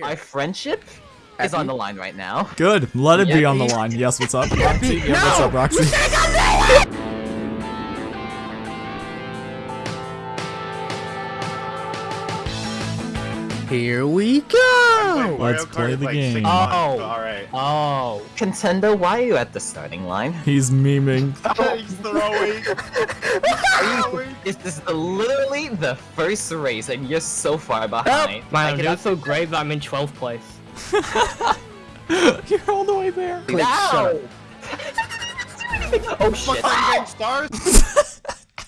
Our friendship is on the line right now. Good. Let it be on the line. Yes, what's up? Roxy? Yeah, what's up, Roxy? Here we go! Let's play the game. Oh. Alright. Oh, Contendo, why are you at the starting line? He's memeing. He's throwing. This is the, literally the first race, and you're so far behind. Man, I I'm doing so great that I'm in 12th place. You're all the way there. Click, shut up. oh shit! Fucking stars.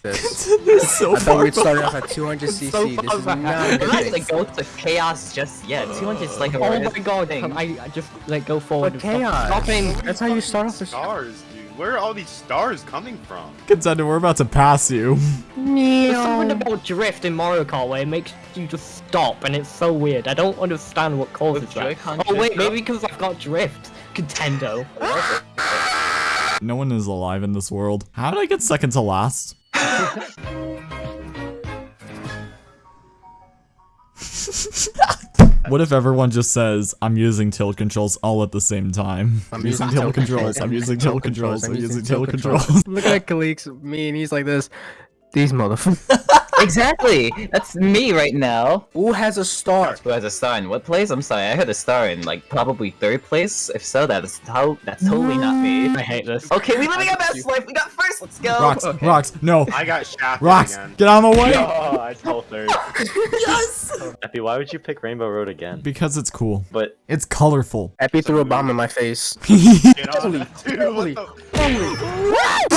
This. This is so I thought we'd start off at 200 cc. so this is not a We're good not thing. gonna go to chaos just yet. 200 is like a Oh my god, thing. I I just like go forward? But chaos. Stop aiming. That's how you start off the Stars, dude. Where are all these stars coming from? Contendo, we're about to pass you. There's something about drift in Mario Kart where it makes you just stop, and it's so weird. I don't understand what causes With that. Joy-Con Oh wait, maybe because I've got drift. Contendo. No one is alive in this world. How did I get second to last? what if everyone just says, I'm using tilt controls all at the same time? I'm using tilt controls, I'm using tilt controls, I'm using tilt controls. Look at Kalik's Mii and he's like this. These motherfuckers. Exactly. That's me right now. Who has a star? Who has a star in what place? I'm sorry, I had a star in like probably third place. If so, that is how that's totally not me. Mm. I hate this. Okay, we living our best life. We got first. Let's go. Rocks, Okay. rocks, no. I got shafted Rocks, again. get out of my way! Oh, I stole third. yes! Epi, why would you pick Rainbow Road again? Because it's cool. But It's colorful. Epi threw a bomb in my face. Get on that, dude. What?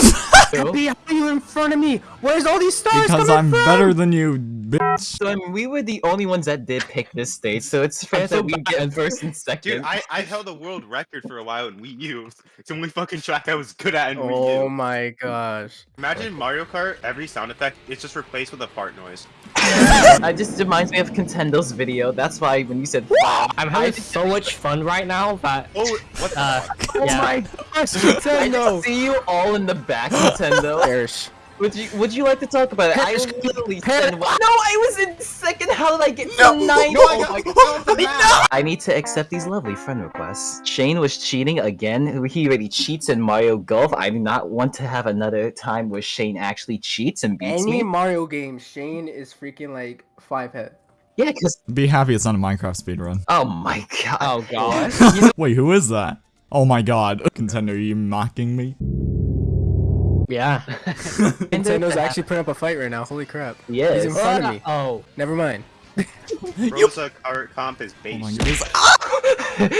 Epi, how are you in front of me? Where's all these stars Because coming I'm from? Better than you, bitch. So I mean, we were the only ones that did pick this stage, so it's fair so that we bad. get first and second. Dude, I, I held a world record for a while in Wii U. It's the only fucking track I was good at in Wii Oh my gosh. Imagine Mario Kart, every sound effect is just replaced with a fart noise. I just reminds me of Contendo's video. That's why when you said wow, I'm having so much fun right now that Oh, what the uh, fuck? Oh yeah. my gosh, I Nintendo! just see you all in the back, Nintendo. Perish. Would you Would you like to talk about it? I Perish, literally perish. said, "Wow." "No, I was in second. How did I get to ninth? No, I Oh got my no, God. the map. I need to accept these lovely friend requests. Shane was cheating again. He already cheats in Mario Golf. I do not want to have another time where Shane actually cheats and beats Any me. Mario game, Shane is freaking like five head. Yeah, because Be happy it's not a Minecraft speedrun. oh my god. Oh god. Wait, who is that? Oh my god. Contendo, are you mocking me? Yeah. Nintendo's actually putting up a fight right now. Holy crap. Yeah. He's in front of me. Oh. Never mind. Rosa Kart Comp is Oh based.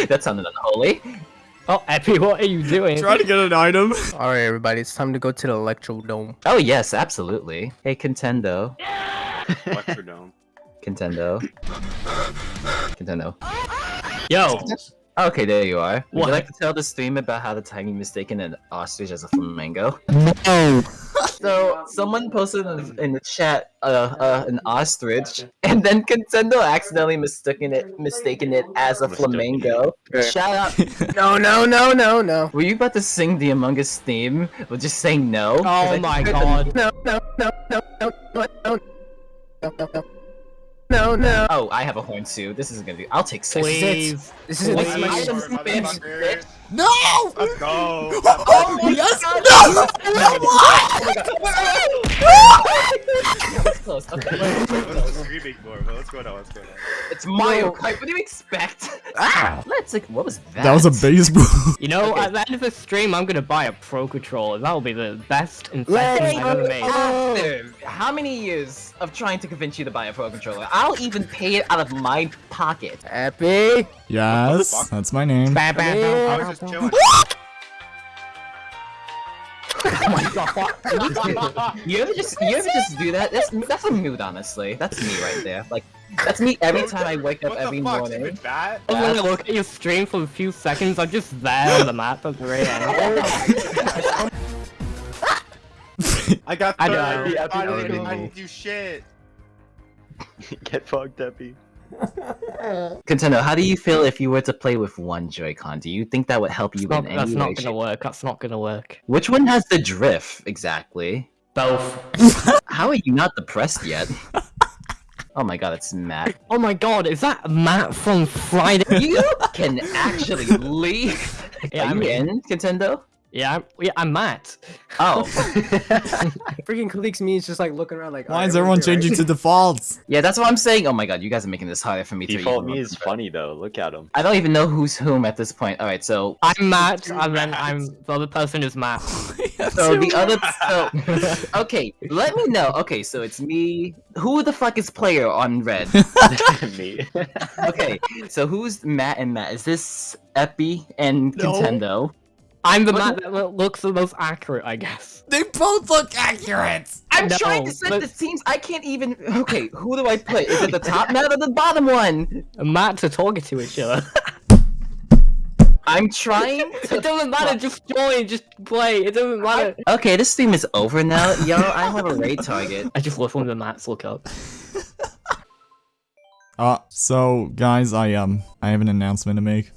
that sounded unholy. Oh, Epi, what are you doing? Trying to get an item. Alright, everybody, it's time to go to the Electrodome. Oh yes, absolutely. Hey, Contendo. Electrodome. Contendo. Contendo. Yo. Okay, there you are. Would What? you like to tell the stream about how the time you mistaken an ostrich as a flamingo? No. So, someone posted in, in the chat uh, uh, an ostrich, and then Contendo accidentally mistaken it mistaken it as a flamingo. Shout out. No, no, no, no, no. Were you about to sing the Among Us theme? Or just saying no? Oh my heard the- god. No, no, no, no, no, no, no, no, no, no. No, no. Oh, I have a horn too. This isn't gonna be. I'll take six. Please. This is Wait, this is I my am Motherfucker. bitch, bitch. No! Let's go. Oh my Yes! god! No! That was close. Okay. What's screaming for? What's going on? What's going on? It's Mario Kart. What do you expect? Ah! Let's like. What was that? That was a baseball. You know, Okay. at the end of the stream, I'm gonna buy a Pro Controller. That'll be the best Let's investment I've ever go. made. After how many years of trying to convince you to buy a Pro Controller? I'll even pay it out of my pocket. Epi. yes, that's my name. Bam, bam, I was bam, just bam. chilling. Oh my god! you ever just you ever just do that? That's that's a mood, honestly. That's me right there. Like that's me every time I wake up What every the fuck? morning. Stupid bat? I was gonna look at your stream for a few seconds. I'm just there on the map at the very end. I got I know. I, Yeah, didn't, Epi, I didn't do shit. Get fucked, Epi. Contendo, how do you feel if you were to play with one Joy-Con? Do you think that would help you Not- in that's any not gonna work. That's not gonna work. Which one has the drift exactly? Both. How are you not depressed yet? Oh my god, it's Matt. Oh my god, is that Matt from Friday? You can actually leave. Yeah, Are I'm you in. in, Contendo? Yeah, I'm, yeah, I'm Matt. Oh. Freaking colleagues Mii is just like looking around like. Why "Alright, is everyone changing right?" to defaults? yeah, that's what I'm saying. Oh my god, you guys are making this harder for me to Default Mii is remember. funny though. Look at him. I don't even know who's whom at this point. Alright, so I'm Matt, Two and then I'm the other person is Matt. so the other so okay, let me know. Okay, so it's me. Who the fuck is player on red? me. Okay, so who's Matt and Matt? Is this Epi and No. Contendo? I'm the man that looks the most accurate, I guess. They both look accurate. I'm No, trying to set but- the scenes. I can't even. Okay, who do I put? Is it the top Matt or the bottom one? Matt are talking to each other. I'm trying to. it doesn't matter, just join, just play. It doesn't matter. Okay, this stream is over now. Yo, I have a raid target. I just love when the mats look up. Uh, so guys, I um, I have an announcement to make.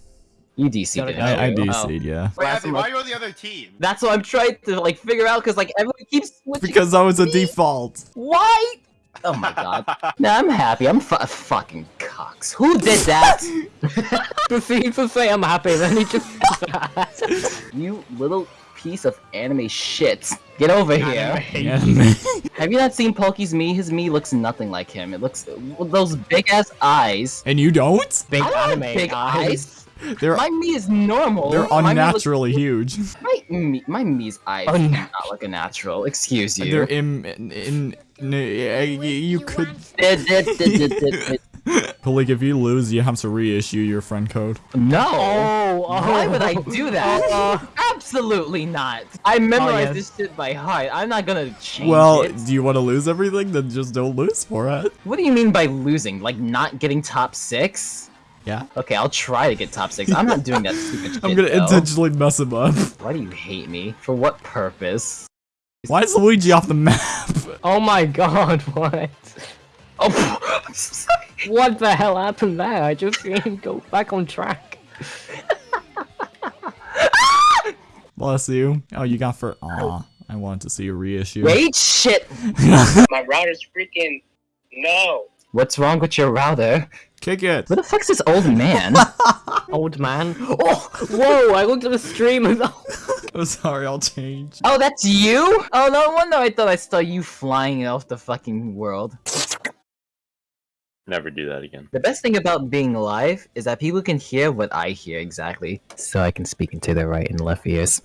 You DC Gotta did. I, I Oh. DC'd, yeah. Wait, Last Abby, one- why are you on the other team? That's what I'm trying to like figure out because like everyone keeps switching. Because I was a default. Why? Oh my god. No, I'm happy. I'm fu- fucking cocks. Who did that? Proceed to say I'm happy, then he just you little piece of anime shit. Get over here. Yeah. Have you not seen Pokey's Mii? His Mii looks nothing like him. It looks those big ass eyes. and you don't? Big I don't have anime big eyes. They're My Mii is normal. they're My unnaturally huge. My Mii, my Mii's eyes do not look a natural. Excuse you. They're in in, in, in you could. Like if you lose, you have to reissue your friend code. no. Oh, oh. Why would I do that? Uh, Absolutely not. I memorized yes. this shit by heart. I'm not gonna change Well, it. Well, do you want to lose everything? Then just don't lose for it. What do you mean by losing? Like not getting top six? Yeah. Okay, I'll try to get top six. I'm not doing that stupid shit. I'm gonna though. intentionally mess him up. Why do you hate me? For what purpose? Why is Luigi off the map? oh my god, what? Oh, I'm so sorry. What the hell happened there? I just seen him go back on track. Bless you. Oh, you got for. Aw, I wanted to see a reissue. Wait, shit. My router's freaking no. What's wrong with your router? Kick it. Where the fuck's this old man? Old man. Oh, whoa! I looked at the stream and I'm sorry, I'll change. oh, that's you? Oh, no wonder I thought I saw you flying off the fucking world. Never do that again. The best thing about being live is that people can hear what I hear exactly. So I can speak into their right and left ears.